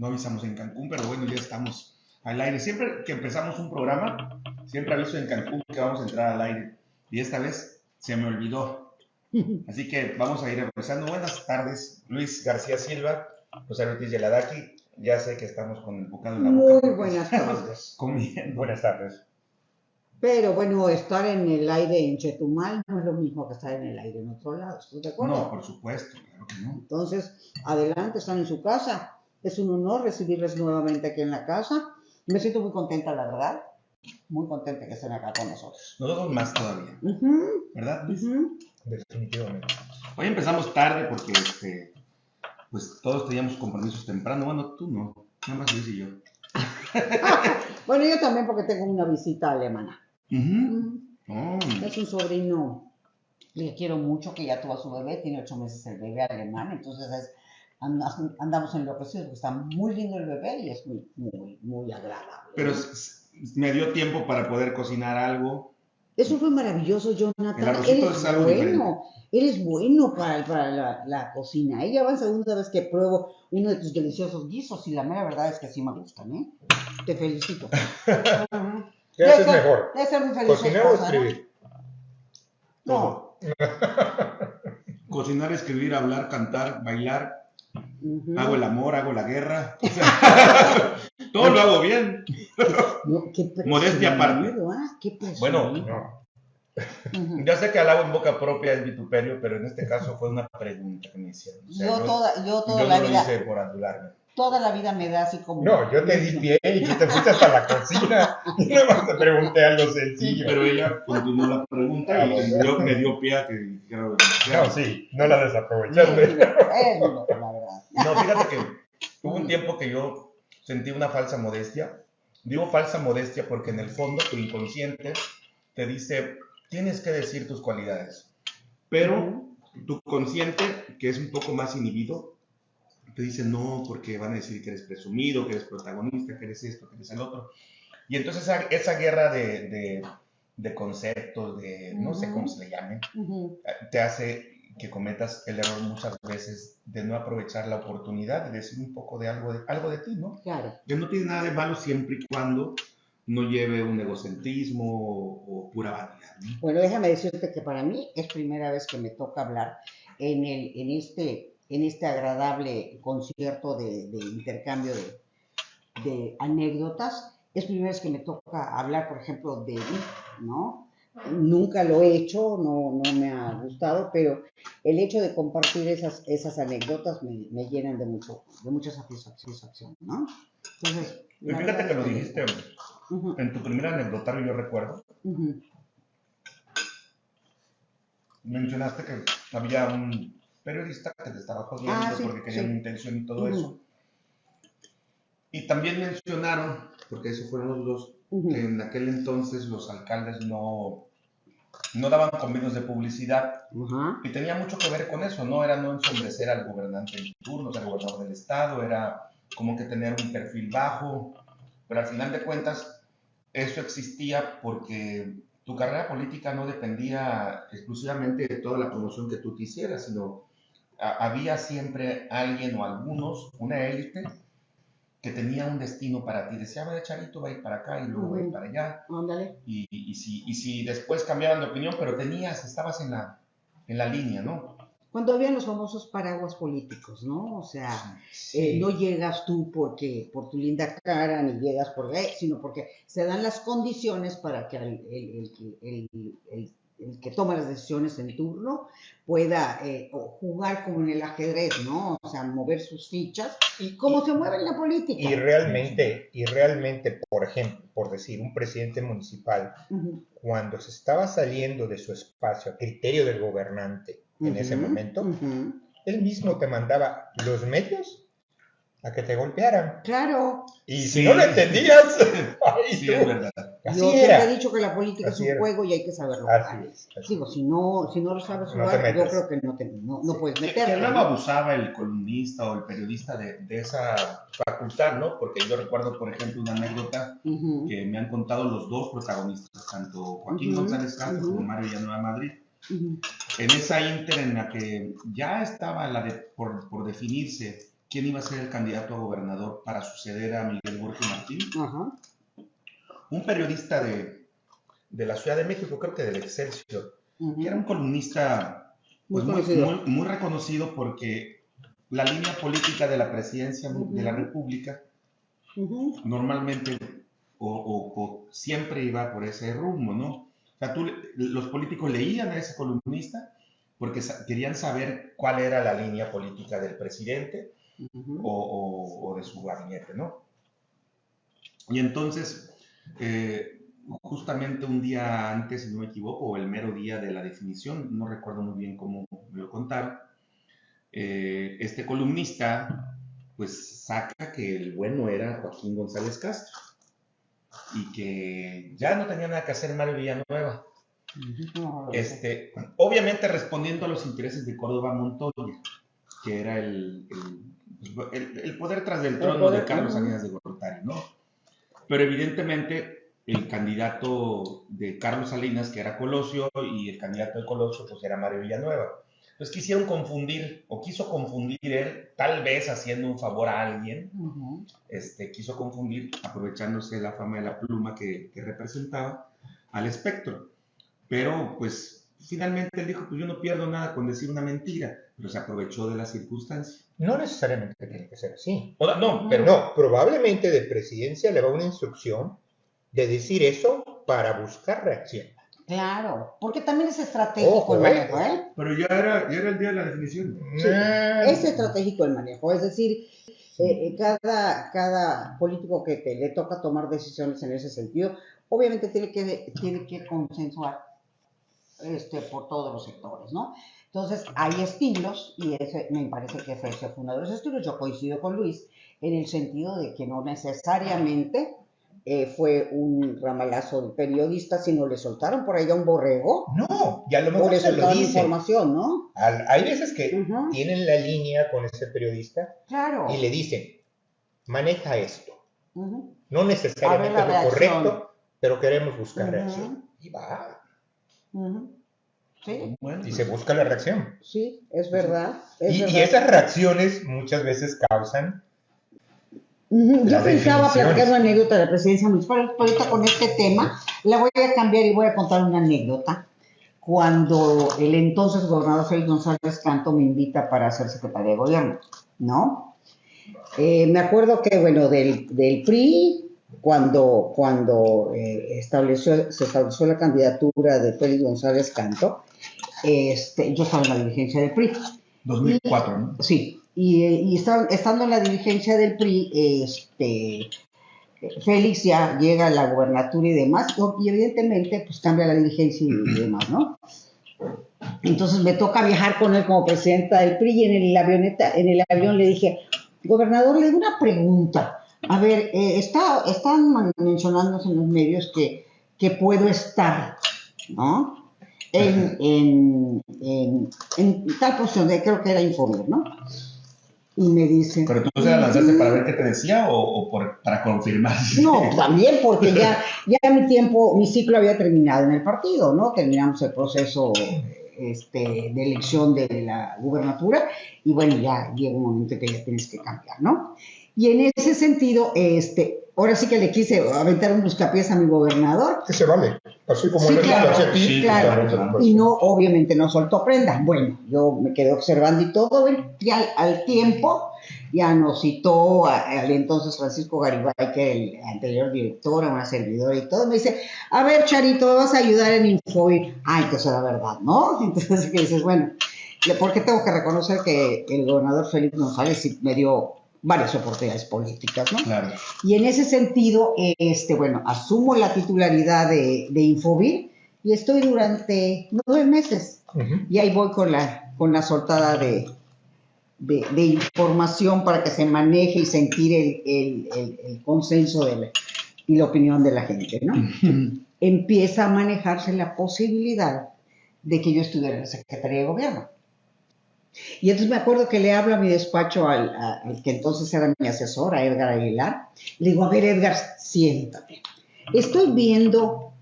no avisamos en Cancún, pero bueno, ya estamos al aire. Siempre que empezamos un programa, siempre aviso en Cancún que vamos a entrar al aire. Y esta vez se me olvidó. Así que vamos a ir empezando. Buenas tardes, Luis García Silva, José Ortiz Yeladaki. Ya sé que estamos con el bocado en la boca. Muy buenas tardes. Comiendo. Buenas tardes. Pero bueno, estar en el aire en Chetumal no es lo mismo que estar en el aire en otro lado, ¿estás de acuerdo? No, por supuesto, claro que no. Entonces, adelante, están en su casa. Es un honor recibirles nuevamente aquí en la casa. Me siento muy contenta, la verdad. Muy contenta que estén acá con nosotros. Nosotros más todavía, Ujú, ¿verdad? Luis? ujú. Definitivamente. Hoy empezamos tarde porque este, pues todos teníamos compromisos temprano. Bueno, tú no, nada más Luis y yo. Bueno, yo también porque tengo una visita alemana. Ujú. Ujú. Oh, Es un sobrino que quiero mucho, que ya tuvo a su bebé, tiene ocho meses el bebé alemán, entonces es- andamos enloquecidos, porque está muy lindo el bebé y es muy, muy, muy agradable. Pero me dio tiempo para poder cocinar algo. Eso fue maravilloso, Jonathan. Eres es algo bueno, eres bueno para, para la, la cocina. Ella va la segunda vez que pruebo uno de tus deliciosos guisos y la mera verdad es que sí me gustan, ¿eh? Te felicito. ¿Qué haces ser- mejor? Debe ser muy feliz. ¿Cocinar o escribir? No. Cocinar, escribir, hablar, cantar, bailar. Ujú. Hago el amor, hago la guerra. O sea, todo lo hago bien. No, qué Modestia aparte. ¿ah? Qué Bueno. No. Sé que alabo en boca propia es vituperio, pero en este caso fue una pregunta que me hicieron. O sea, Yo toda, yo toda yo la no lo vida, hice por adularme. toda la vida me da así como. No, yo te di pie y tú te fuiste hasta la cocina y nada más te pregunté algo sencillo. Pero ella continuó la pregunta y me dio, me dio pie a que dijera lo. No, sí, no la desaprovechaste. No, fíjate que hubo un tiempo que yo sentí una falsa modestia. Digo falsa modestia porque en el fondo tu inconsciente te dice, tienes que decir tus cualidades. Pero tu consciente, que es un poco más inhibido, te dice no, porque van a decir que eres presumido, que eres protagonista, que eres esto, que eres el otro. Y entonces esa, esa guerra de, de, de conceptos, de no sé cómo se le llame, Ujú. te hace que cometas el error muchas veces de no aprovechar la oportunidad de decir un poco de algo de, algo de ti, ¿no? Claro. Que no tiene nada de malo siempre y cuando no lleve un egocentrismo o, o pura vanidad, ¿no? Bueno, déjame decirte que para mí es primera vez que me toca hablar en, el, en, este, en este agradable concierto de, de intercambio de, de anécdotas. Es primera vez que me toca hablar, por ejemplo, de mí, ¿no? Nunca lo he hecho, no, no me ha gustado, pero el hecho de compartir esas, esas anécdotas me, me llenan de, mucho, de mucha satisfacción, ¿no? Entonces, Y fíjate que lo dijiste Ujú, en tu primer anecdotario, yo recuerdo, ujú. mencionaste que había un periodista que te estaba jodiendo Ah, sí, porque quería sí. una intención y todo Ujú. eso. Y también mencionaron, porque esos fueron los dos, Que en aquel entonces los alcaldes no, no daban convenios de publicidad. Ajá. y tenía mucho que ver con eso, no era no ensombrecer al gobernante en turno, al gobernador del estado, era como que tener un perfil bajo, pero al final de cuentas eso existía porque tu carrera política no dependía exclusivamente de toda la promoción que tú te hicieras, sino había siempre alguien o algunos, una élite, que tenía un destino para ti. Decía, "A ver, Charito va a ir para acá y luego va a ir para allá. Ándale. Y, y si, y si después cambiaban de opinión, pero tenías, estabas en la, en la línea, ¿no? Cuando habían los famosos paraguas políticos, ¿no? O sea, eh, no llegas tú porque por tu linda cara, ni llegas por eh, sino porque se dan las condiciones para que el, el- el- el- que toma las decisiones en turno pueda eh, jugar como en el ajedrez, ¿no? O sea, mover sus fichas Y, como se mueve en la política. y realmente, y realmente, por ejemplo, por decir, un presidente municipal, cuando se estaba saliendo de su espacio a criterio del gobernante en ese momento, él mismo te mandaba los medios a que te golpearan. Claro, Y Sí. si no lo entendías, ay, Sí, tú, es verdad. Así yo siempre he dicho que la política Así es un era. juego y hay que saberlo Así jugar. es. así Digo, si no, si no lo sabes No jugar, yo creo que no, te, no, no puedes Que, que meterte. luego ¿no? abusaba el columnista o el periodista de, de esa facultad, ¿no? Porque yo recuerdo, por ejemplo, una anécdota que me han contado los dos protagonistas, tanto Joaquín González Castro ujú. como Mario Villanueva Madrid. En esa inter en la que ya estaba la de, por, por definirse quién iba a ser el candidato a gobernador para suceder a Miguel Borges Martín. Ajá. Un periodista de, de la Ciudad de México, creo que del Excelsior, ujú. que era un columnista pues, Muy muy, conocido. muy- muy reconocido porque la línea política de la presidencia de la. República normalmente o, o- o siempre iba por ese rumbo, ¿no? O sea, tú, los políticos leían a ese columnista porque querían saber cuál era la línea política del presidente o- o de su gabinete, ¿no? Y entonces, eh, justamente un día antes, si no me equivoco, o el mero día de la definición, no recuerdo muy bien cómo me lo contaron, eh, este columnista pues saca que el bueno era Joaquín González Castro y que ya no tenía nada que hacer Mario Villanueva. Este, obviamente respondiendo a los intereses de Córdoba Montoya, que era el, el- el- el poder tras del El trono poder, de Carlos. Salinas de Gortari, ¿no? Pero evidentemente el candidato de Carlos Salinas, que era Colosio, y el candidato de Colosio, pues era Mario Villanueva. Entonces quisieron confundir, o quiso confundir él, tal vez haciendo un favor a alguien, este, quiso confundir, aprovechándose de la fama de la pluma que, que representaba, al espectro. Pero, pues, finalmente él dijo, pues yo no pierdo nada con decir una mentira, pero se aprovechó de la circunstancia. No necesariamente tiene que ser así. O- no, pero no, probablemente de presidencia le va una instrucción de decir eso para buscar reacción. Claro, porque también es estratégico Ojo, el eh. manejo, ¿eh? Pero ya era, ya era el día de la definición. Sí, Ah, es estratégico el manejo, es decir, eh, eh, cada, cada político que te, le toca tomar decisiones en ese sentido, obviamente tiene que, tiene que consensuar este, por todos los sectores, ¿no? Entonces, hay estilos, y ese me parece que ese fue uno de los estilos, yo coincido con Luis, en el sentido de que no necesariamente eh, fue un ramalazo de periodista, sino le soltaron por ahí a un borrego, No, y a lo mejor le se lo soltaron dice. información, ¿no? Al- hay veces que tienen la línea con ese periodista Claro. y le dicen, maneja esto. No necesariamente lo correcto, pero queremos buscar reacción. Y va. Sí, Bueno, y se busca la reacción. sí, es verdad. es Y, y esas reacciones muchas veces causan Yo pensaba platicar una anécdota de la presidencia municipal, pero ahorita con este tema la voy a cambiar y voy a contar una anécdota. Cuando el entonces gobernador Félix González Canto me invita para ser secretaria de gobierno, ¿no? Eh, me acuerdo que, bueno, del, del PRI, cuando, cuando eh, estableció, se estableció la candidatura de Félix González Canto, este, yo estaba en la dirigencia del PRI. 2004, ¿no? Sí, y, eh, y estando en la dirigencia del PRI, este, Félix ya llega a la gubernatura y demás, y evidentemente pues cambia la dirigencia y demás, ¿no? Entonces me toca viajar con él como presidenta del PRI y en el avioneta, en el avión le dije, gobernador, le doy una pregunta. A ver, eh, está, están mencionándose en los medios que, que puedo estar, ¿no? En, en, en, en tal posición, de, creo que era Infomir, ¿no? Y me dice... Pero tú se la lanzaste para ver qué te decía o, o por- para confirmar. No, también porque ya, ya mi tiempo, mi ciclo había terminado en el partido, ¿no? Terminamos el proceso este, de elección de la gubernatura y bueno, ya llega un momento que ya tienes que cambiar, ¿no? Y en ese sentido, este, ahora sí que le quise aventar un buscapiés a mi gobernador que se vale. Así como Sí, le claro, hace a ti, sí, claro. claro. y no, obviamente no soltó prenda. Bueno, yo me quedé observando y todo, y al, al tiempo ya nos citó al entonces Francisco Garibay, que era el anterior director, a una servidora y todo, me dice, a ver, Charito, ¿me vas a ayudar en Infoir? Ah, entonces era verdad, ¿no? Entonces que dices, bueno, porque tengo que reconocer que el gobernador Felipe González sí me dio varias oportunidades políticas, ¿no? Claro. Y en ese sentido, este, bueno, asumo la titularidad de, de Infovir y estoy durante nueve meses. Ujú. Y ahí voy con la, con la soltada de, de, de información para que se maneje y sentir el, el- el- el consenso de la- y la opinión de la gente, ¿no? Empieza a manejarse la posibilidad de que yo estuviera en la Secretaría de Gobierno. Y entonces me acuerdo que le hablo a mi despacho al, que entonces era mi asesor, a Edgar Aguilar. Le digo, a ver, Edgar, siéntate. Estoy viendo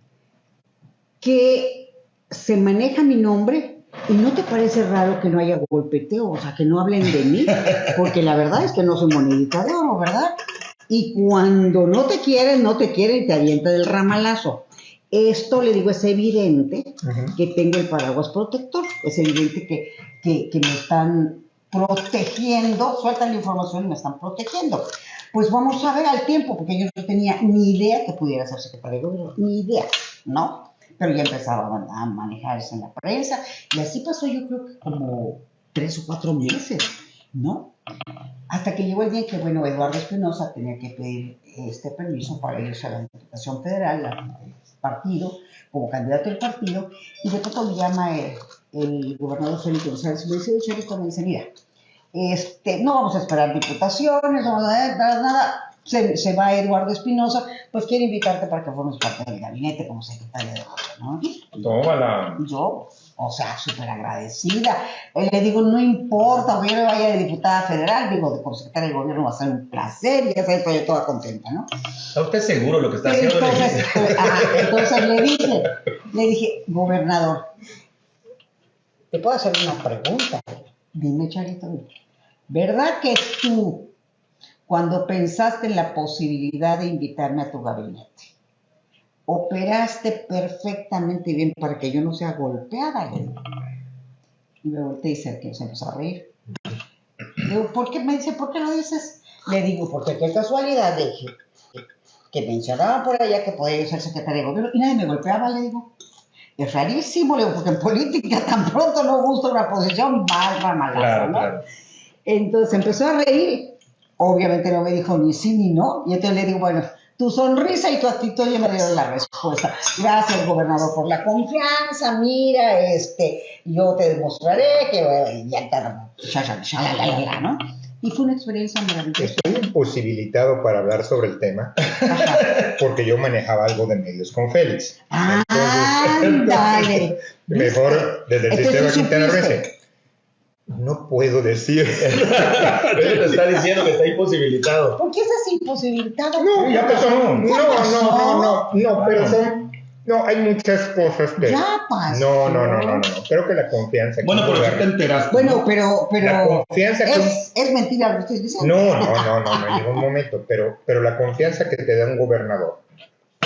que se maneja mi nombre ¿y no te parece raro que no haya golpeteo? O sea, que no hablen de mí, porque la verdad es que no soy monedita de oro, ¿verdad? Y cuando no te quieren, no te quieren, te avienta del ramalazo. Esto, le digo, es evidente que tengo el paraguas protector. Es evidente que, que, que me están protegiendo, sueltan la información y me están protegiendo. Pues vamos a ver al tiempo, porque yo no tenía ni idea que pudiera ser secretario de gobierno, ni idea, ¿no? Pero ya empezaba a manejarse en la prensa y así pasó yo creo que como tres o cuatro meses, ¿no? Hasta que llegó el día en que, bueno, Eduardo Espinosa tenía que pedir este permiso para irse a la Diputación Federal, al partido, como candidato del partido, y de pronto me llama el, gobernador Felipe González y me dice, mira, este, no vamos a esperar diputaciones, no vamos a nada, nada, se, se va Eduardo Espinosa, pues quiere invitarte para que formes parte del gabinete como secretaria de gobierno, ¿no? Tómala. Yo, o sea, súper agradecida. Eh, Le digo, no importa, aunque yo me vaya de diputada federal, digo, de como secretaria de gobierno va a ser un placer, y ya sabes, estoy toda contenta, ¿no? ¿Está usted seguro lo que está haciendo? Entonces, pues, ajá, entonces le dije, le dije, gobernador, te puedo hacer una pregunta. Dime, Charito, ¿verdad que tú, cuando pensaste en la posibilidad de invitarme a tu gabinete, operaste perfectamente bien para que yo no sea golpeada? Le digo. Y me volteé y se, empezó a reír. Le digo, ¿por qué? Me dice, ¿por qué lo dices? Le digo, porque qué casualidad, le dije, que mencionaban por allá que podía ser secretaria de gobierno y nadie me golpeaba, le digo. Es rarísimo, le digo, porque en política tan pronto no gusta una posición, mal ramalazo, Claro, ¿no? claro. Entonces empezó a reír. Obviamente no me dijo ni sí ni no. Y entonces le digo, bueno, tu sonrisa y tu actitud ya me dieron la respuesta. Gracias, gobernador, por la confianza. Mira, este, yo te demostraré que ya la, ¿no? Y fue una experiencia maravillosa. Estoy imposibilitado para hablar sobre el tema Ajá. porque yo manejaba algo de medios con Félix. Ándale. Mejor desde el Entonces, sistema ¿sí Quintana? Roo. No puedo decir. Él te está diciendo que está imposibilitado. ¿Por qué estás imposibilitado? No, Ya pasó. No, no, pasó. no, no, no, pero son. No, hay muchas cosas que. Ya pasó. No, no, no, no, no. Creo que la confianza. Bueno, pero sí te enteraste. Bueno, pero, La pero confianza que. es, es mentira lo que estoy diciendo. No, no, no, no, no, en ningún momento. Pero, pero la confianza que te da un gobernador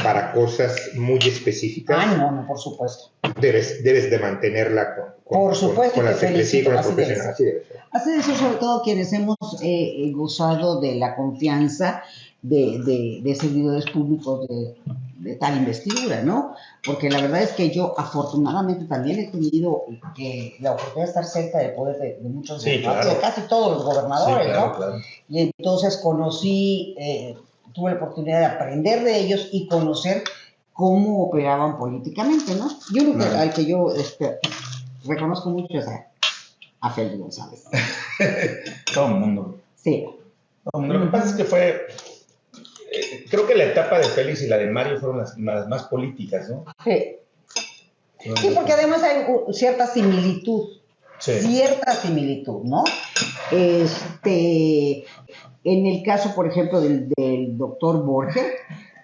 para cosas muy específicas, Ah, no, no, por supuesto. debes, debes de mantenerla con, con, Por supuesto con, con la que y con la felicito, así profesional. Así debe ser. Así sobre todo quienes hemos eh, gozado de la confianza de, de, de servidores públicos de, de tal investidura, ¿no? Porque la verdad es que yo afortunadamente también he tenido eh, la oportunidad de estar cerca del poder de, de muchos Sí, claro. de casi todos los Sí, gobernadores, claro, ¿no? claro. Y entonces conocí, eh, tuve la oportunidad de aprender de ellos y conocer cómo operaban políticamente, ¿no? Yo creo que al que yo este, reconozco mucho es a, a Félix González. Todo el mundo. Sí. Todo el mundo. Lo que pasa es que fue. eh, creo que la etapa de Félix y la de Mario fueron las, las más políticas, ¿no? Sí. Sí, porque además hay cierta similitud, Sí. cierta similitud, ¿no? Este, en el caso, por ejemplo, del, doctor Borges,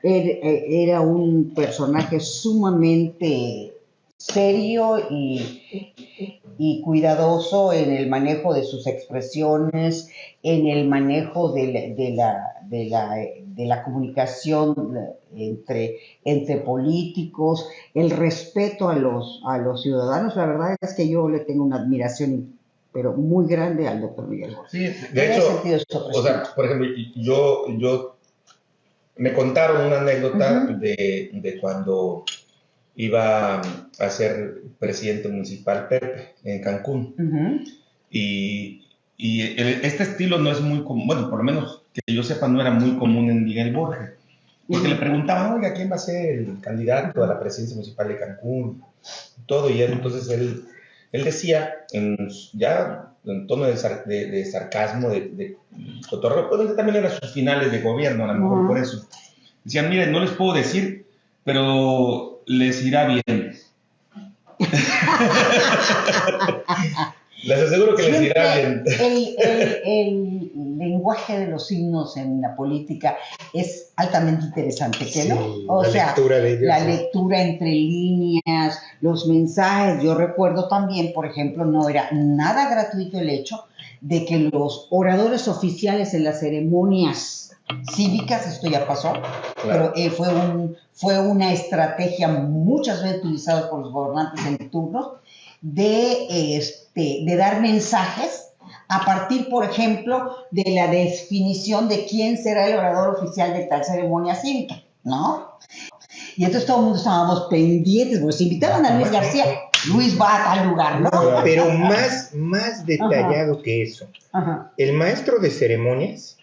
eh, era un personaje sumamente serio y, cuidadoso en el manejo de sus expresiones, en el manejo de la, comunicación entre, entre políticos, el respeto a los, a los ciudadanos. La verdad es que yo le tengo una admiración, pero muy grande al doctor Miguel Borges. Sí, de hecho, o sea, por ejemplo, yo, yo me contaron una anécdota de, de cuando iba a ser presidente municipal Pepe en Cancún. Y, y el- este estilo no es muy común, bueno, por lo menos que yo sepa, no era muy común en Miguel Borges. Porque Ujú. le preguntaban, oiga, ¿quién va a ser el candidato a la presidencia municipal de Cancún? Todo, y él, entonces él, él decía, en, ya en tono de, sar- de- de sarcasmo, de, de cotorreo, que también eran sus finales de gobierno, a lo mejor Ujú. por eso. Decían, miren, no les puedo decir, pero les irá bien. les aseguro que les irá bien. El, el- el- lenguaje de los signos en la política es altamente interesante, ¿qué no? Sí, O la sea, lectura de ellos, la sí. lectura entre líneas, los mensajes. Yo recuerdo también, por ejemplo, no era nada gratuito el hecho de que los oradores oficiales en las ceremonias cívicas, esto ya pasó, pero eh, fue, un, fue una estrategia muchas veces utilizada por los gobernantes en turno de, este, de dar mensajes a partir, por ejemplo, de la definición de quién será el orador oficial de tal ceremonia cívica, ¿no? Y entonces todo el mundo estábamos pendientes, porque se invitaban a Luis García, Luis va a tal lugar, ¿no? Pero más, más detallado que eso. Ajá. El maestro de ceremonias,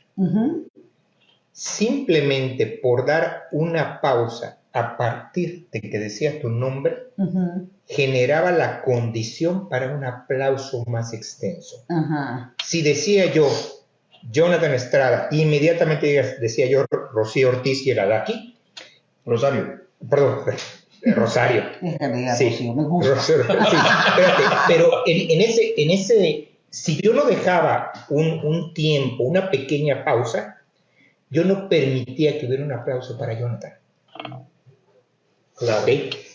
simplemente por dar una pausa a partir de que decía tu nombre, generaba la condición para un aplauso más extenso. Si decía yo Jonathan Estrada, inmediatamente decía yo Rocío Ortiz y el Adaki, Rosario. perdón, Rosario. Sí. Rocío, me gusta. Rosario, sí, espérate, pero en, en ese, en ese, si yo no dejaba un, un tiempo, una pequeña pausa, yo no permitía que hubiera un aplauso para Jonathan.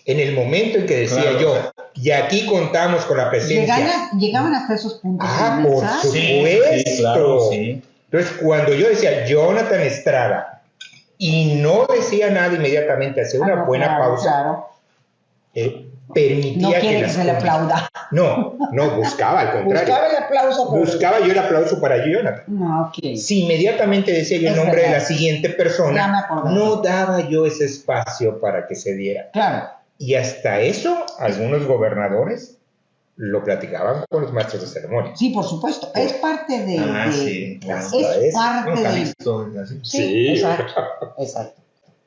En el momento en que decía Claro. yo, y aquí contamos con la presencia. Llegaban hasta esos puntos. Ah, por supuesto. Sí, claro, sí. Entonces, cuando yo decía Jonathan Estrada y no decía nada inmediatamente, hacía una Ah, no, buena claro, pausa, Claro. eh, permitía No quiere que las se le aplauda. No, no, buscaba al contrario. Buscaba el aplauso, pero... Buscaba yo el aplauso para Jonathan. No, ok. Si inmediatamente decía yo el nombre de la siguiente persona, no daba yo ese espacio para que se diera. Claro. Y hasta eso, algunos gobernadores lo platicaban con los maestros de ceremonia. Sí, por supuesto. Es parte de... Ah, de- sí. Es parte No, de... Sí, Sí. exacto. Exacto.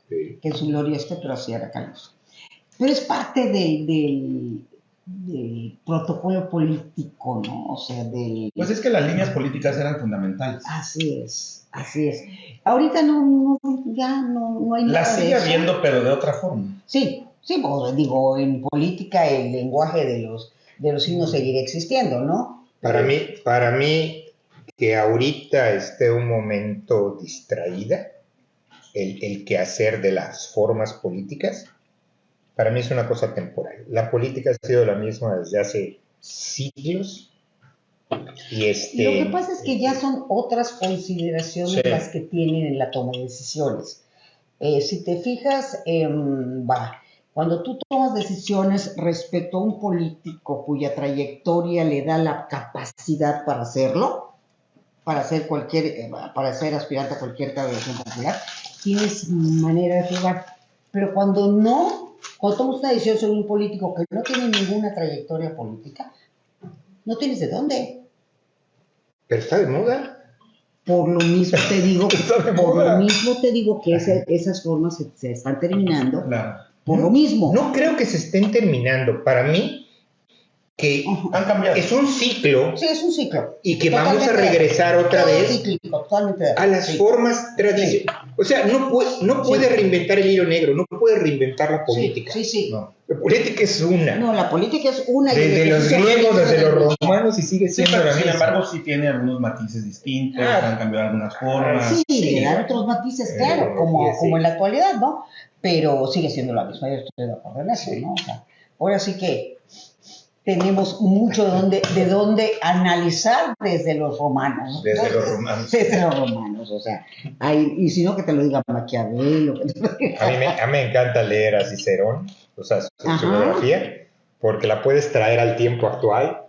Sí. Que su gloria esté, pero así era Carlos. Pero es parte del, del, del protocolo político, ¿no? O sea, del... Pues es que las líneas políticas eran fundamentales. Así es, así es. Ahorita no, no ya no, no hay nada Las de sigue eso. habiendo, pero de otra forma. Sí, sí, pues, digo, en política el lenguaje de los, de los signos seguirá existiendo, ¿no? Para mí, para mí, que ahorita esté un momento distraída, el, el quehacer de las formas políticas, para mí es una cosa temporal. La política ha sido la misma desde hace siglos. Y este, Lo que pasa es que ya son otras consideraciones Sí. las que tienen en la toma de decisiones. Eh, si te fijas, em, va, cuando tú tomas decisiones respecto a un político cuya trayectoria le da la capacidad para hacerlo, para ser cualquier, eh, para ser aspirante a cualquier elección popular, tienes manera de jugar. Pero cuando no, cuando tomas una decisión sobre un político que no tiene ninguna trayectoria política, no tienes de dónde. Pero está de moda. Por lo mismo te digo, por lo mismo te digo que esas formas se, se están terminando. Claro. Por lo mismo. No creo que se estén terminando. Para mí, que. Han cambiado. es un ciclo Sí, es un ciclo. y que vamos a Totalmente. regresar otra Todo vez cíclico, totalmente. a las sí. formas tradicionales. O sea, no puede, no Sí. puede reinventar el hilo negro, no puede reinventar la política. Sí, sí. sí. No. La política es una. No, la política es una. desde los griegos, desde los romanos y sigue Sí, siendo la sin misma. embargo sí tiene algunos matices distintos, Ah. han cambiado algunas formas. Sí, Sí. le dan otros matices, Eh, claro, como, sí. como en la actualidad, ¿no? Pero sigue siendo la misma, yo estoy de acuerdo en eso, Sí. ¿no? O sea, ahora sí que tenemos mucho de dónde, de dónde analizar desde los romanos. Desde los romanos. Desde los romanos, o sea, hay, y si no que te lo diga Maquiavelo. A mí, me, a mí me encanta leer a Cicerón, o sea, su, biografía, porque la puedes traer al tiempo actual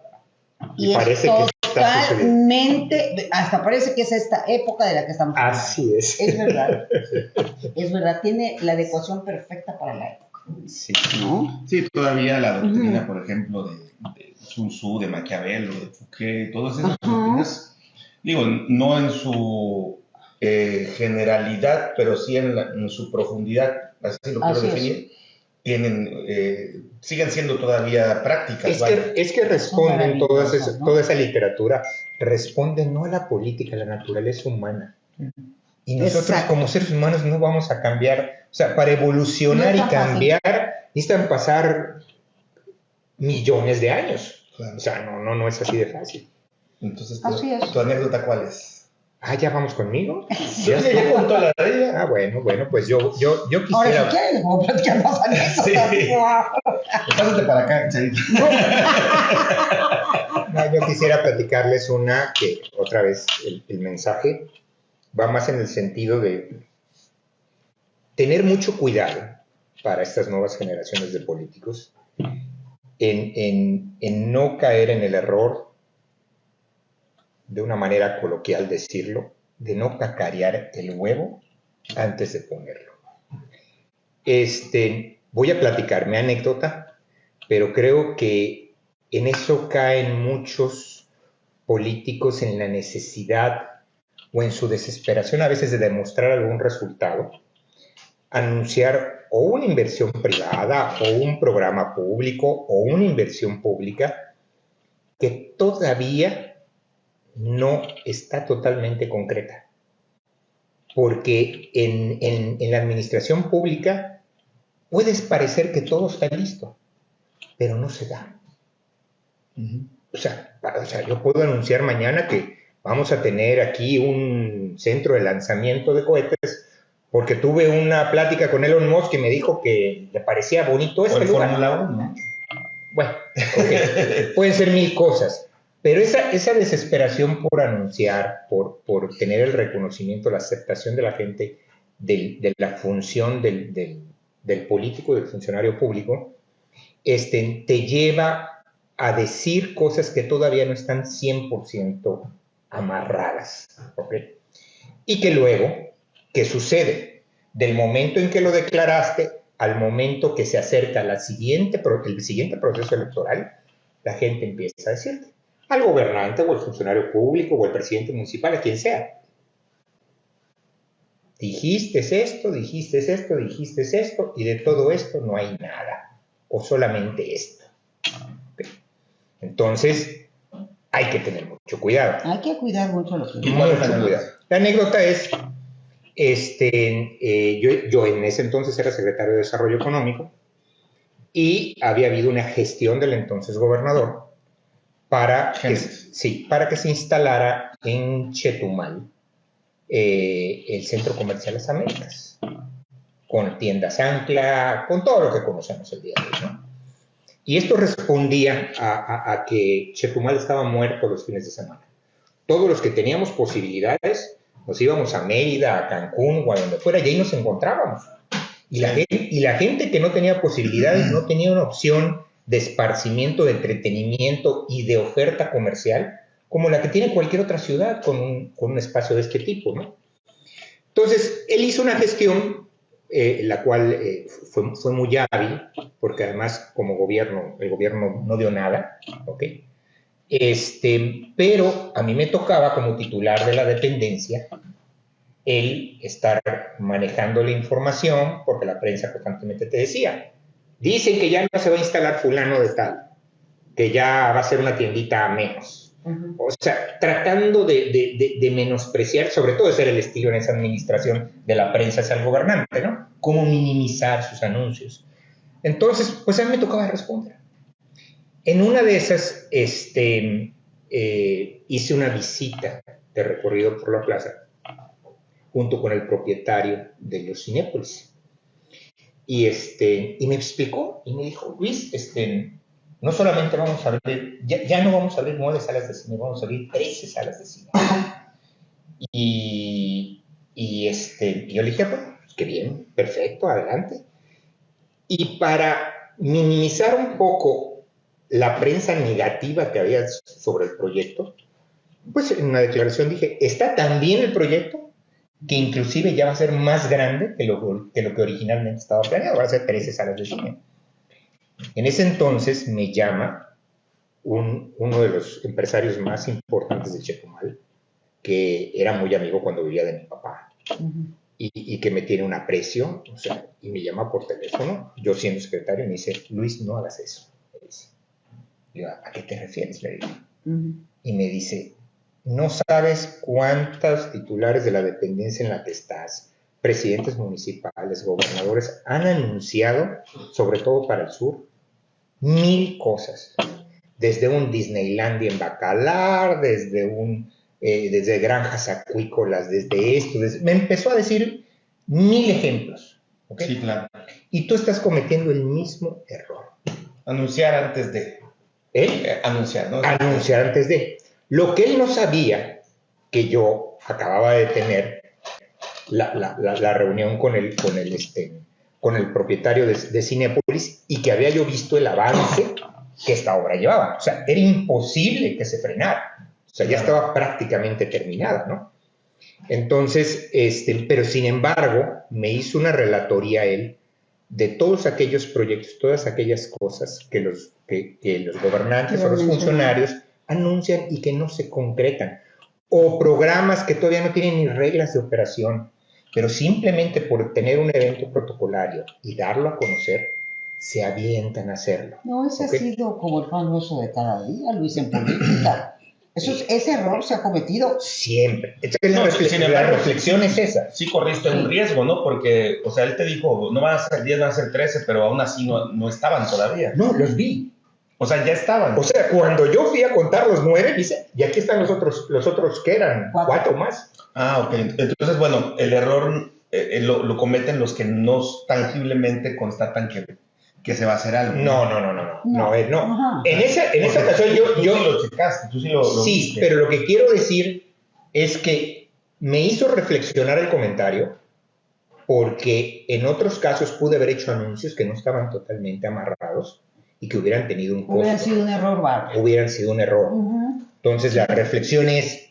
y, Y es parece que está totalmente, hasta parece que es esta época de la que estamos hablando. Así es. Es verdad, es verdad, tiene la adecuación perfecta para la época, Sí. ¿no? Sí, todavía la doctrina, por ejemplo, de, de Sun Tzu, de Maquiavelo, de Fouquet, todas esas doctrinas, digo, no en su eh, generalidad, pero sí en, la- en su profundidad, así lo quiero Así es. definir, tienen, eh, siguen siendo todavía prácticas. Es vaya. que, es que responden todas ¿no? toda esa literatura, responden no a la política, a la naturaleza humana. Y nosotros Exacto. como seres humanos no vamos a cambiar, o sea, para evolucionar No y tan fácil. cambiar necesitan pasar millones de años. Claro. O sea, no, no, no es así de fácil. Entonces, tu, Así es. ¿tu anécdota cuál es? Ah, ya vamos conmigo. Ya, ya contó la de ella. Ah, bueno, bueno, pues yo, yo, yo Ahora, quisiera. si quieres, como platicar más anécdotas. Sí. Pásate para acá, Charito. No, yo quisiera platicarles una que, otra vez, el, el mensaje va más en el sentido de tener mucho cuidado para estas nuevas generaciones de políticos en, en- en no caer en el error, de una manera coloquial decirlo, de no cacarear el huevo antes de ponerlo. Este, voy a platicar mi anécdota, pero creo que en eso caen muchos políticos en la necesidad o en su desesperación a veces de demostrar algún resultado, anunciar o una inversión privada o un programa público o una inversión pública que todavía no está totalmente concreta. Porque en, en- en la administración pública puedes parecer que todo está listo, pero no se da. O sea, para- o sea, yo puedo anunciar mañana que vamos a tener aquí un centro de lanzamiento de cohetes porque tuve una plática con Elon Musk y me dijo que le parecía bonito este lugar. Fórmula 1. Bueno, ok, pueden ser mil cosas, pero esa, esa desesperación por anunciar, por, por tener el reconocimiento, la aceptación de la gente del- de la función del, del- del político, del funcionario público, este, te lleva a decir cosas que todavía no están 100% amarradas. ¿ok? Y que luego, ¿qué sucede? Del momento en que lo declaraste al momento que se acerca la siguiente, el siguiente proceso electoral, la gente empieza a decirte, al gobernante o el funcionario público o el presidente municipal, a quien sea, dijiste esto, dijiste esto, dijiste esto, y de todo esto no hay nada, o solamente esto. Entonces, hay que tener mucho cuidado. Hay que cuidar mucho lo que ¿Y cuál es la Mucho anécdota? cuidado. La anécdota es, este, eh, yo, yo en ese entonces era secretario de Desarrollo Económico y había habido una gestión del entonces gobernador para que, sí, para que se instalara en Chetumal eh, el Centro Comercial Las Américas, con tiendas ancla, con todo lo que conocemos el día de hoy. ¿no? Y esto respondía a, a- a que Chetumal estaba muerto los fines de semana. Todos los que teníamos posibilidades nos íbamos a Mérida, a Cancún o a donde fuera y ahí nos encontrábamos. Y la, gente, y la gente que no tenía posibilidades no tenía una opción de esparcimiento, de entretenimiento y de oferta comercial como la que tiene cualquier otra ciudad con un, con un espacio de este tipo, ¿no? Entonces, él hizo una gestión, eh, la cual eh, fue, fue muy hábil, porque además como gobierno, el gobierno no dio nada, ¿ok? Este, pero a mí me tocaba como titular de la dependencia el estar manejando la información, porque la prensa constantemente te decía, dicen que ya no se va a instalar fulano de tal, que ya va a ser una tiendita a menos. O sea, tratando de, de- de- de menospreciar, sobre todo ser el estilo en esa administración de la prensa hacia el gobernante, ¿no? Cómo minimizar sus anuncios. Entonces, pues a mí me tocaba responder. En una de esas, este, eh, hice una visita de recorrido por la plaza junto con el propietario de los Cinépolis. Y, este, y me explicó y me dijo, Luis, este, no solamente vamos a abrir, ya, ya no vamos a abrir nueve salas de cine, vamos a abrir 13 salas de cine. Y, y, este, yo le dije, bueno, pues, qué bien, perfecto, adelante. Y para minimizar un poco la prensa negativa que había sobre el proyecto, pues en una declaración dije, está tan bien el proyecto que inclusive ya va a ser más grande que lo que, originalmente estaba planeado, va a ser 13 salas de cine. En ese entonces me llama un- uno de los empresarios más importantes de Chetumal, que era muy amigo cuando vivía de mi papá y, y que me tiene un aprecio, y me llama por teléfono, yo siendo secretario, y me dice, Luis, no hagas eso. Digo, ¿a qué te refieres? Le digo. Y me dice, no sabes cuántos titulares de la dependencia en la que estás, presidentes municipales, gobernadores, han anunciado, sobre todo para el sur, mil cosas. Desde un Disneylandia en Bacalar, desde un eh, desde granjas acuícolas, desde esto, me empezó a decir mil ejemplos. ¿okay? Sí, claro. Y tú estás cometiendo el mismo error. Anunciar antes de. ¿Eh? Anunciar, ¿no? Anunciar antes de. Lo que él no sabía, que yo acababa de tener la, la- la- la reunión con el, con el, este, con el propietario de, de Cinepolis y que había yo visto el avance que esta obra llevaba. O sea, era imposible que se frenara. O sea, ya estaba prácticamente terminada, ¿no? Entonces, este, pero sin embargo, me hizo una relatoría él de todos aquellos proyectos, todas aquellas cosas que los, que, que los gobernantes o los funcionarios anuncian y que no se concretan. O programas que todavía no tienen ni reglas de operación, pero simplemente por tener un evento protocolario y darlo a conocer, se avientan a hacerlo. No, ese Ok. ha sido como el pan nuestro de cada día, Luis, en política. Eso es- ese error se ha cometido. Siempre. Entonces, la, No, reflex- sin la embargo, reflexión es esa. Sí corriste un riesgo, ¿no? Porque, o sea, él te dijo, no van a ser 10, van a ser 13, pero aún así no, no estaban todavía. No, los vi. O sea, ya estaban. O sea, cuando yo fui a contar los nueve, dice, y aquí están los otros, los otros que eran Cuatro. cuatro, más. Ah, ok. Entonces, bueno, el error eh, eh, lo, lo cometen los que no tangiblemente constatan que, que se va a hacer algo. No, no, no, no, no, no, eh, no. Ajá. En esa, en esa ocasión yo, tú yo sí lo checaste, tú sí lo, lo sí, viste. pero lo que quiero decir es que me hizo reflexionar el comentario porque en otros casos pude haber hecho anuncios que no estaban totalmente amarrados y que hubieran tenido un costo, Hubiera sido un error bárbaro. hubieran sido un error. Ujú. Entonces la reflexión es,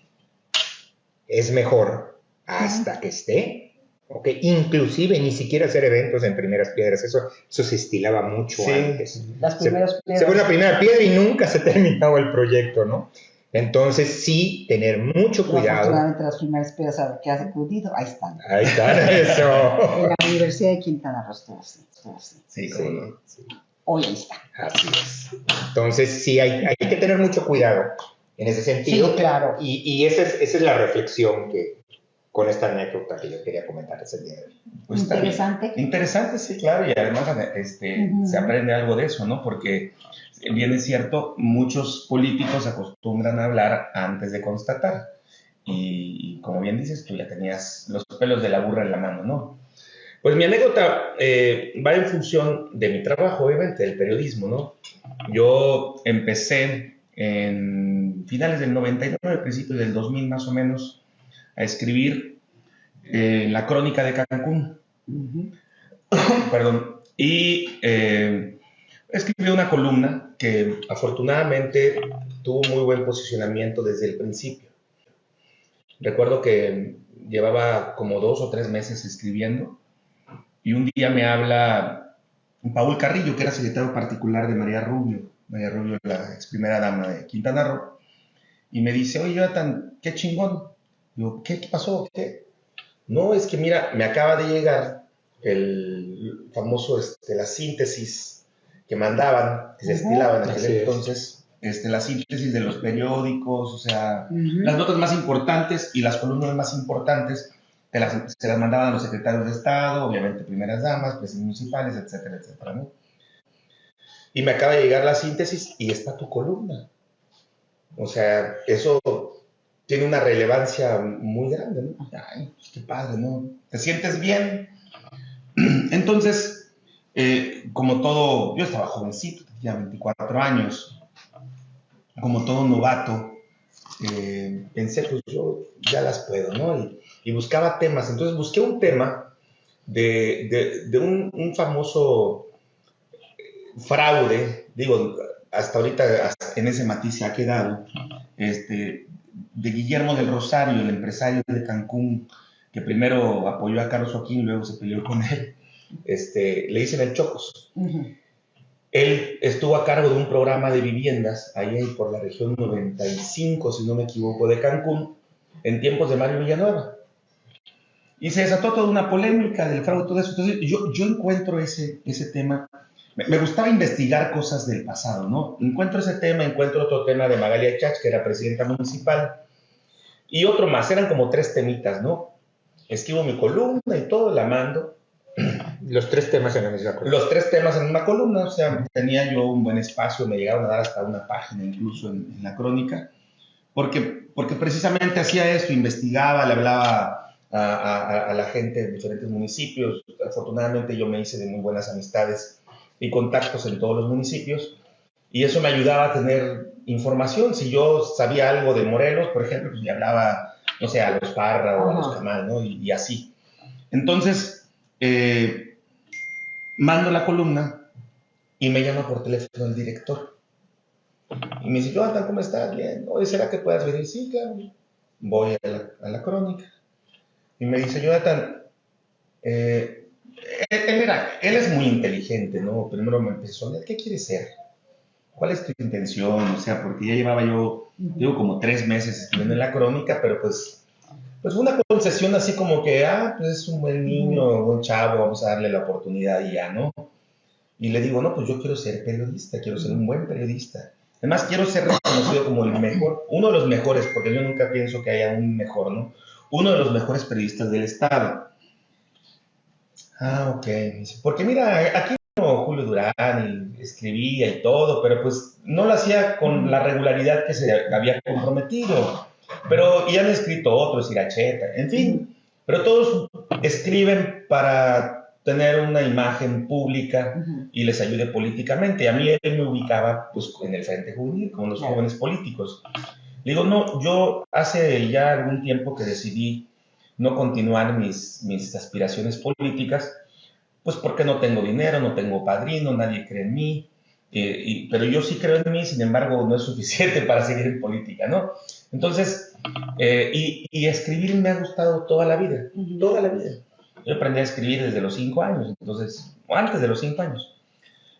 es mejor hasta que esté, ¿ok? Inclusive ni siquiera hacer eventos en primeras piedras, eso, eso se estilaba mucho Sí. antes. Las Se, primeras se fue la primera piedra y nunca se terminaba el proyecto, ¿no? Entonces sí, tener mucho cuidado. Afortunadamente las primeras piedras a que has acudido, ahí están. Ahí está, eso. En la Universidad de Quintana Roo estuvo así. Sí, Sí, no. sí. Hoy ahí está. Así es. Entonces, sí, hay, hay que tener mucho cuidado en ese sentido. Sí, claro. Y, y esa, es, esa es la reflexión que con esta anécdota que yo quería comentar ese día. Pues. Interesante. Interesante, sí, claro, y además este, se aprende algo de eso, ¿no? Porque bien es cierto, muchos políticos acostumbran a hablar antes de constatar. Y, y como bien dices, tú ya tenías los pelos de la burra en la mano, ¿no? Pues mi anécdota eh, va en función de mi trabajo, obviamente, del periodismo, ¿no? Yo empecé en finales del 99, principios del 2000 más o menos, a escribir eh, la crónica de Cancún perdón, y eh, escribí una columna que afortunadamente tuvo muy buen posicionamiento desde el principio. Recuerdo que llevaba como dos o tres meses escribiendo y un día me habla Paul Carrillo, que era secretario particular de María Rubio, María Rubio, la ex primera dama de Quintana Roo, y me dice, oye, Jonathan, qué chingón. Digo, ¿qué, qué pasó? ¿Qué? No, es que mira, me acaba de llegar el famoso, este, la síntesis que mandaban, que se estilaban en Así aquel es. entonces, este, la síntesis de los periódicos, o sea, las notas más importantes y las columnas más importantes te las- se las mandaban a los secretarios de Estado, obviamente primeras damas, presidentes municipales, etcétera, etcétera, ¿no? Y me acaba de llegar la síntesis y está tu columna. O sea, eso tiene una relevancia muy grande, ¿no? Ay, pues qué padre, ¿no? ¿Te sientes bien? Entonces, eh, como todo, yo estaba jovencito, tenía 24 años, como todo novato, eh, pensé, pues yo ya las puedo, ¿no? Y, y buscaba temas. Entonces busqué un tema de, de- un, un famoso fraude, digo, hasta ahorita en ese matiz se ha quedado, este, de Guillermo del Rosario, el empresario de Cancún, que primero apoyó a Carlos Joaquín, luego se peleó con él, este, le dicen el Chocos. Ujú. Él estuvo a cargo de un programa de viviendas ahí por la región 95, si no me equivoco, de Cancún, en tiempos de Mario Villanueva. Y se desató toda una polémica del fraude y todo eso. Entonces, yo, yo encuentro ese, ese tema. Me, gustaba investigar cosas del pasado, ¿no? Encuentro ese tema, encuentro otro tema de Magalia Chach, que era presidenta municipal, y otro más, eran como tres temitas, ¿no? Escribo mi columna y todo, la mando, Los tres temas en la misma columna. los tres temas en una columna, o sea, tenía yo un buen espacio, me llegaron a dar hasta una página incluso en, en la crónica, porque, porque precisamente hacía esto, investigaba, le hablaba a, a, la gente de diferentes municipios. Afortunadamente yo me hice de muy buenas amistades y contactos en todos los municipios y eso me ayudaba a tener información. Si yo sabía algo de Morelos, por ejemplo, pues le hablaba, no sé, a los Parra o a los Camal, ¿no? Y, así. Entonces, eh, mando la columna y me llama por teléfono el director. Y me dice, Jonathan, ¿cómo estás? Bien. Oye, ¿será que puedas venir? Sí, claro. Voy a la, a la crónica. Y me dice, Jonathan, eh, él, era, él es muy inteligente, ¿no? Primero me empezó, ¿qué quieres ser? ¿Cuál es tu intención? O sea, porque ya llevaba yo, digo, como tres meses escribiendo en la crónica, pero pues, pues una concesión así como que, ah, pues es un buen niño, un buen chavo, vamos a darle la oportunidad y ya, ¿no? Y le digo, no, pues yo quiero ser periodista, quiero ser un buen periodista. Además, quiero ser reconocido como el mejor, uno de los mejores, porque yo nunca pienso que haya un mejor, ¿no? Uno de los mejores periodistas del Estado. Ah, ok. Porque mira, aquí Julio Durán y escribía y todo, pero pues no lo hacía con la regularidad que se había comprometido. Pero y han escrito otros, Iracheta, en fin. Pero todos escriben para tener una imagen pública y les ayude políticamente. A mí él me ubicaba pues en el Frente Juvenil, con los jóvenes políticos. Le digo, no, yo hace ya algún tiempo que decidí no continuar mis, mis aspiraciones políticas pues porque no tengo dinero, no tengo padrino, nadie cree en mí, eh, pero yo sí creo en mí, sin embargo, no es suficiente para seguir en política, ¿no? Entonces, eh, y, escribir me ha gustado toda la vida, toda la vida. Yo aprendí a escribir desde los cinco años, entonces, o antes de los cinco años.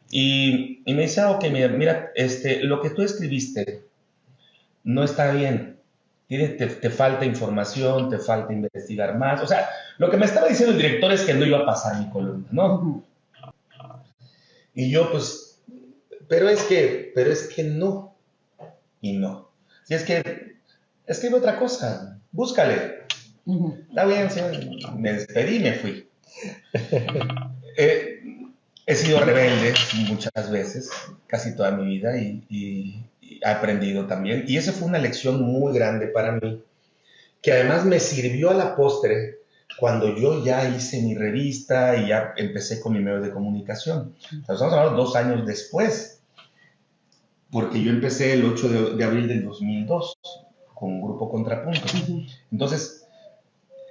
Y, me dice, ah, ok, mira, mira, este, lo que tú escribiste no está bien te, falta información, te falta investigar más. O sea, lo que me estaba diciendo el director es que no iba a pasar mi columna, ¿no? Y yo, pues, pero es que, pero es que no. Y no. Si es que, escribe otra cosa, búscale. Está bien, me despedí y me fui. Eh, he sido rebelde muchas veces, casi toda mi vida, y aprendido también. Y esa fue una lección muy grande para mí, que además me sirvió a la postre cuando yo ya hice mi revista y ya empecé con mi medio de comunicación. Estamos hablando dos años después, porque yo empecé el 8 de, abril del 2002 con un grupo Contrapunto. Entonces,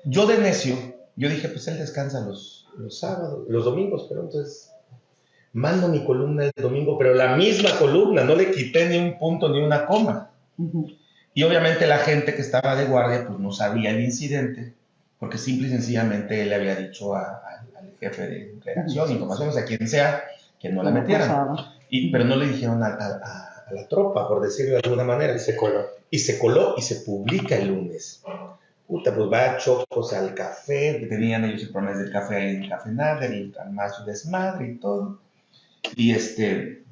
yo de necio, yo dije, pues él descansa los, los sábados, los domingos, pero entonces mando mi columna el domingo, pero la misma columna, no le quité ni un punto ni una coma. Y obviamente la gente que estaba de guardia pues no sabía el incidente, porque simple y sencillamente él le había dicho al jefe de redacción, información, o sea, quien sea, que no la metieran. Y, pero no le dijeron a, la tropa, por decirlo de alguna manera. Y se coló. Y se coló y se publica el lunes. Puta, pues va a Chocos al café, que tenían ellos el problema del café ahí en el Café Nader, y más desmadre y todo. Y este,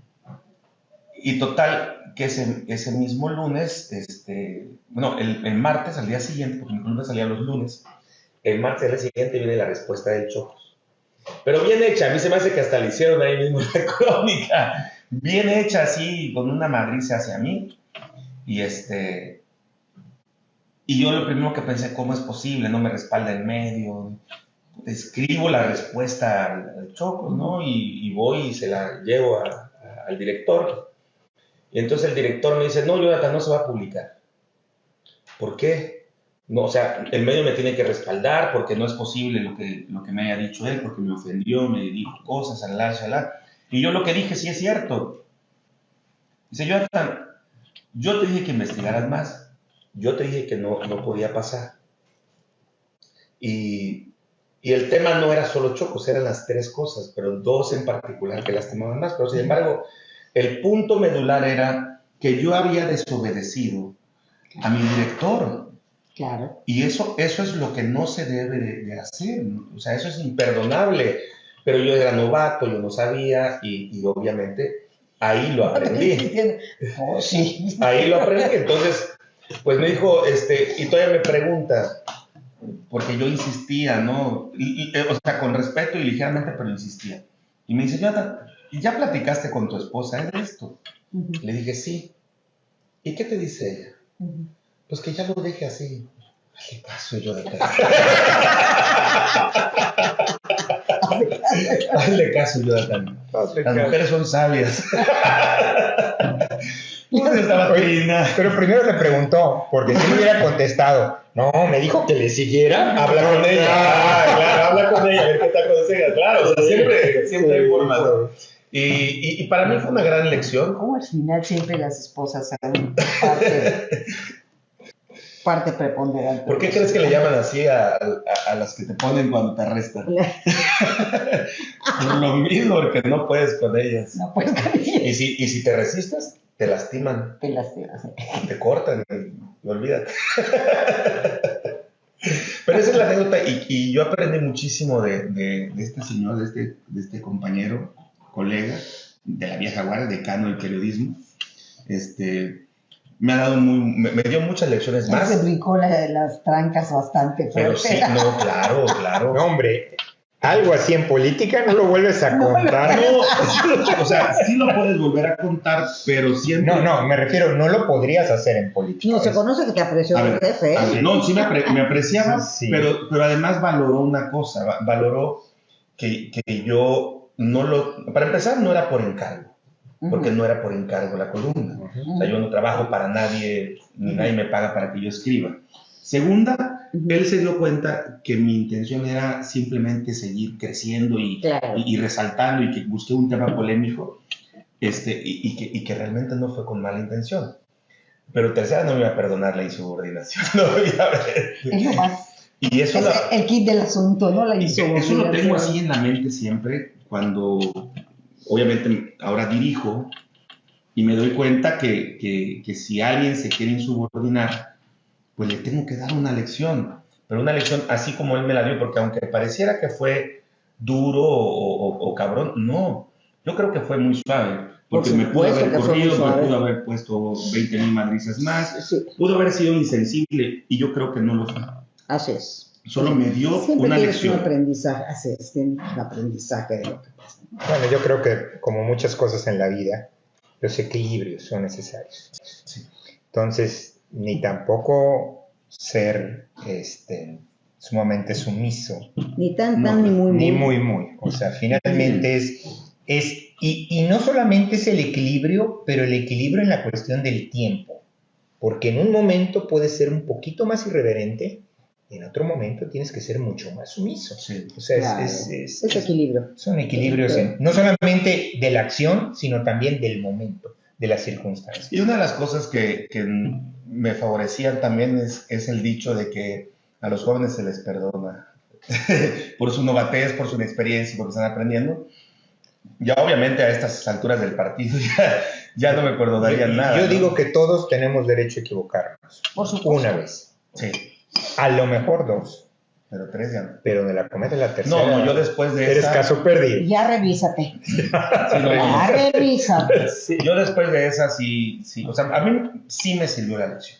y total, que ese, ese mismo lunes, este, bueno, el, el, martes, al día siguiente, porque mi columna salía los lunes, el martes al día siguiente viene la respuesta del Chocos. Pero bien hecha, a mí se me hace que hasta le hicieron ahí mismo la crónica. Bien hecha así, con una madriza hacia mí. Y este. Y yo lo primero que pensé, ¿cómo es posible? No me respalda el medio escribo la respuesta al, Choco, ¿no? Y, voy y se la llevo al director. Y entonces el director me dice, no, Jonathan, no se va a publicar. ¿Por qué? No, o sea, el medio me tiene que respaldar porque no es posible lo que, lo que me haya dicho él, porque me ofendió, me dijo cosas, alá, alá. Y yo lo que dije sí es cierto. Dice, Jonathan, yo te dije que investigaras más. Yo te dije que no, no podía pasar. Y y el tema no era solo Chocos, eran las tres cosas, pero dos en particular que lastimaban más. Pero sin embargo, el punto medular era que yo había desobedecido a mi director. Claro. Y eso, eso es lo que no se debe de, hacer. O sea, eso es imperdonable. Pero yo era novato, yo no sabía y, y obviamente ahí lo aprendí. oh, sí. Ahí lo aprendí. Entonces, pues me dijo, este, y todavía me pregunta, porque yo insistía, ¿no? Eh, o sea, con respeto y ligeramente, pero insistía. Y me dice, ya, ¿ya platicaste con tu esposa de esto? Le dije, sí. ¿Y qué te dice ella? Pues que ya lo deje así. Hazle caso, Jonathan. Hazle caso, Jonathan. Las mujeres son sabias. Oye. Pero primero le preguntó, porque si le hubiera contestado, no, me dijo que le siguiera, habla con ella. Ah, claro, habla con ella, a ver qué te aconseja. Claro, o sea, siempre, siempre hay formas. Y, y, y para mí fue una gran lección. ¿Cómo al final siempre las esposas son parte, parte preponderante? ¿Por qué crees que le llaman así a, a- a las que te ponen cuando te arrestan? Por lo mismo, porque no puedes con ellas. No puedes Y si, y si te resistes, te lastiman, te lastimas. te cortan y, y olvídate. Pero esa es la anécdota y, y yo aprendí muchísimo de, de- de este señor, de este, de este compañero, colega de la vieja guardia, decano del periodismo. Este, me ha dado muy, me, me dio muchas lecciones Ya se más. brincó la- las trancas bastante Pero sí, no, claro, claro. No, hombre, algo así en política no lo vuelves a contar. No, o sea, sí lo puedes volver a contar, pero siempre. No, no, me refiero, no lo podrías hacer en política. No, se conoce que te apreció A ver, jefe. ¿eh? a ver, no, sí me, apre- me apreciaba, Sí. pero, pero además valoró una cosa, va- valoró que, que yo no lo, para empezar no era por encargo, porque no era por encargo la columna, o sea, yo no trabajo para nadie, ni nadie me paga para que yo escriba. Segunda, Él se dio cuenta que mi intención era simplemente seguir creciendo y, Claro. y, y resaltando y que busqué un tema polémico este, y, que, y que realmente no fue con mala intención. Pero tercera, no me iba a perdonar la insubordinación. Y eso, Es la- el kit del asunto, ¿no? La eso lo tengo así en la mente siempre cuando, obviamente, ahora dirijo y me doy cuenta que, que, que si alguien se quiere insubordinar, pues le tengo que dar una lección. Pero una lección así como él me la dio, porque aunque pareciera que fue duro o, o- o cabrón, no. Yo creo que fue muy suave. Porque Por me pudo haber corrido, me pudo haber puesto 20 mil madrizas más, Sí, pudo haber sido insensible y yo creo que no lo fue. así es. Solo me dio Siempre una lección. un aprendizaje, así es, un aprendizaje de lo que pasa. Bueno, yo creo que como muchas cosas en la vida, los equilibrios son necesarios. Sí. Entonces, ni tampoco ser este, sumamente sumiso, Ni tan, No, tan, ni muy, ni muy. muy, muy. O sea, finalmente es, es y, y no solamente es el equilibrio, pero el equilibrio en la cuestión del tiempo. Porque en un momento puedes ser un poquito más irreverente y en otro momento tienes que ser mucho más sumiso. Sí. O sea, es- Claro. es- es- Es equilibrio. son equilibrios en- no solamente de la acción, sino también del momento, de las circunstancias. Y una de las cosas que, que me favorecían también es, es el dicho de que a los jóvenes se les perdona por su novatez, por su inexperiencia, porque están aprendiendo. Ya obviamente a estas alturas del partido ya, ya no me perdonarían nada. Yo ¿no? digo que todos tenemos derecho a equivocarnos. Por supuesto. Una vez. Sí, A lo mejor dos. Pero tres ya no. Pero de la cometa la tercera. No, no, yo después de Eres esa... caso perdido. Ya revísate. sí, no, Ya revísate. yo después de esa sí, sí, o sea, a mí sí me sirvió la lección.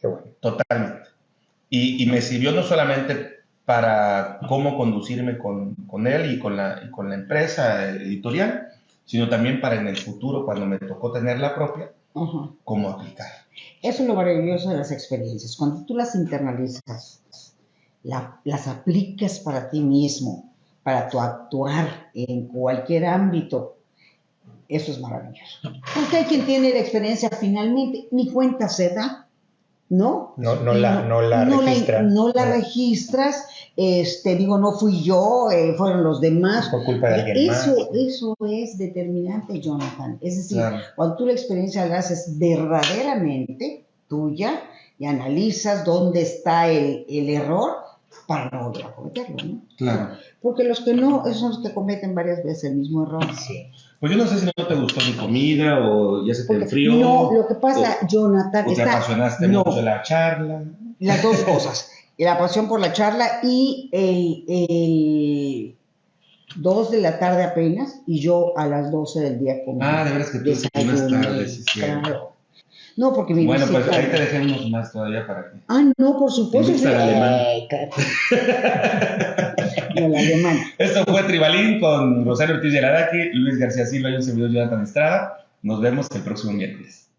Qué bueno. Totalmente. Y, y me sirvió no solamente para cómo conducirme con, con él y con, la, y con la empresa editorial, sino también para en el futuro, cuando me tocó tener la propia, Ujú. cómo aplicar. Eso es lo maravilloso de las experiencias. Cuando tú las internalizas, la- las aplicas para ti mismo, para tu actuar en cualquier ámbito, eso es maravilloso. Porque hay quien tiene la experiencia finalmente, ni cuenta se da, ¿no? No, no la, no la registra. no la registras, este, digo, no fui yo, eh, fueron los demás. Por culpa de alguien Eso, más. eso es determinante, Jonathan. Es decir, Claro. cuando tú la experiencia la haces verdaderamente tuya y analizas dónde está el, el error para no volver a cometerlo, ¿no? Claro. Porque los que no, esos son los que cometen varias veces el mismo error. Sí. Pues yo no sé si no te gustó mi comida o ya se te enfrió. no, lo que pasa, Jonathan, o te está, apasionaste no, mucho de la charla. las dos cosas. La pasión por la charla y el, el 2 de la tarde apenas y yo a las 12 del día comí. Ah, de veras que tú Desayuné, tarde, sí. claro. No, porque mi Bueno, pues ahí te dejé unos más todavía para que. Ah, no, por supuesto. Sí. alemán. El alemán. Esto fue Tribalín con Rosario Ortiz Yaradaki, Luis García Silva y un servidor Jonathan Estrada. Nos vemos el próximo miércoles.